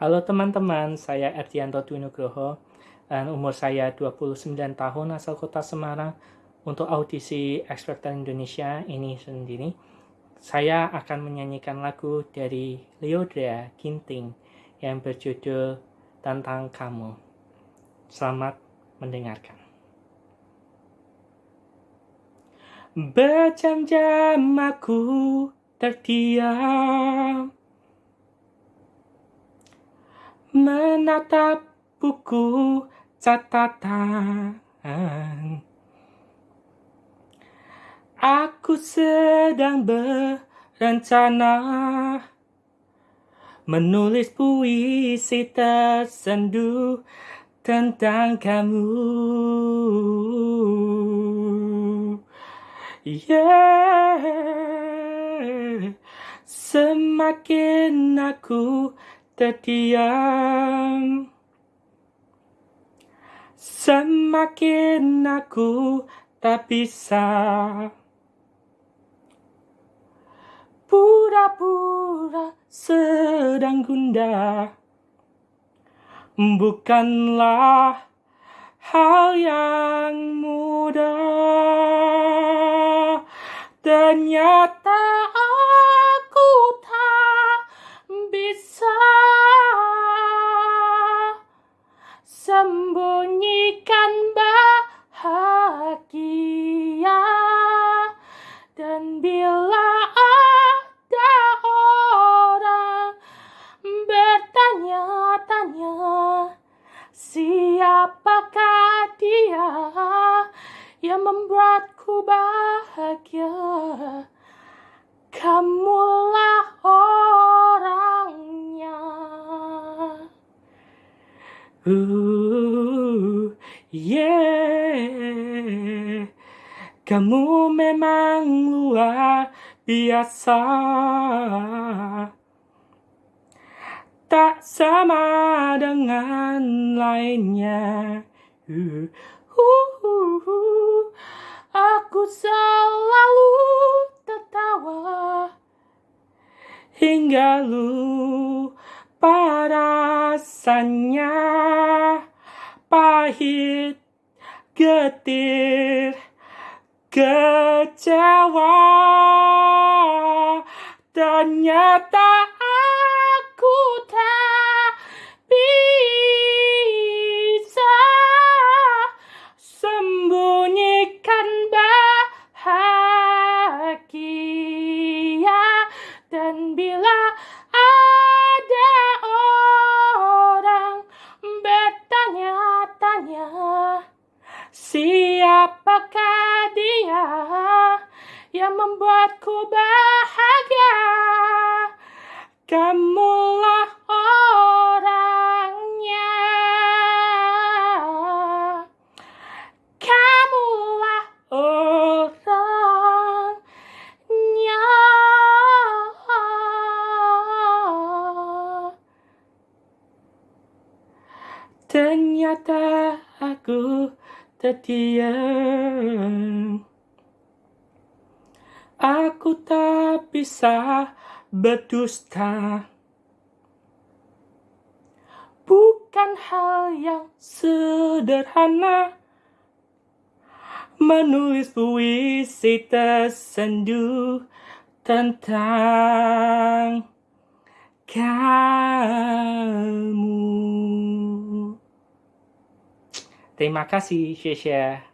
Halo teman-teman, saya Erdianto Dwi Nugroho dan umur saya 29 tahun asal kota Semarang. Untuk audisi Expector Indonesia ini sendiri, saya akan menyanyikan lagu dari Leodra Ginting yang berjudul Tentang Kamu. Selamat mendengarkan. Berjam-jam aku terdiam menatap buku catatan. Aku sedang berencana menulis puisi tersendu tentang kamu. Yeah, semakin aku terdiam Semakin aku tak bisa Pura-pura sedang gundah. Bukanlah hal yang mudah. Ternyata dan bila ada orang bertanya-tanya siapakah dia yang membuatku bahagia kamulah orangnya Uh, yeah. Kamu memang luar biasa. Tak sama dengan lainnya. Uh, uh, uh, uh. Aku selalu tertawa Hingga lupa rasanya. Pahit, getir, kecewa. Ternyata aku tak bisa sembunyikan bahagia dan bila ada orang bertanya-tanya siapakah dia yang membuatku bahagia. Kamulah orangnya. Kamulah orangnya. Ternyata aku terdiam. Aku tak bisa berdusta. Bukan hal yang sederhana. Menulis puisi tersendu tentang kamu Terima kasih, Shesha.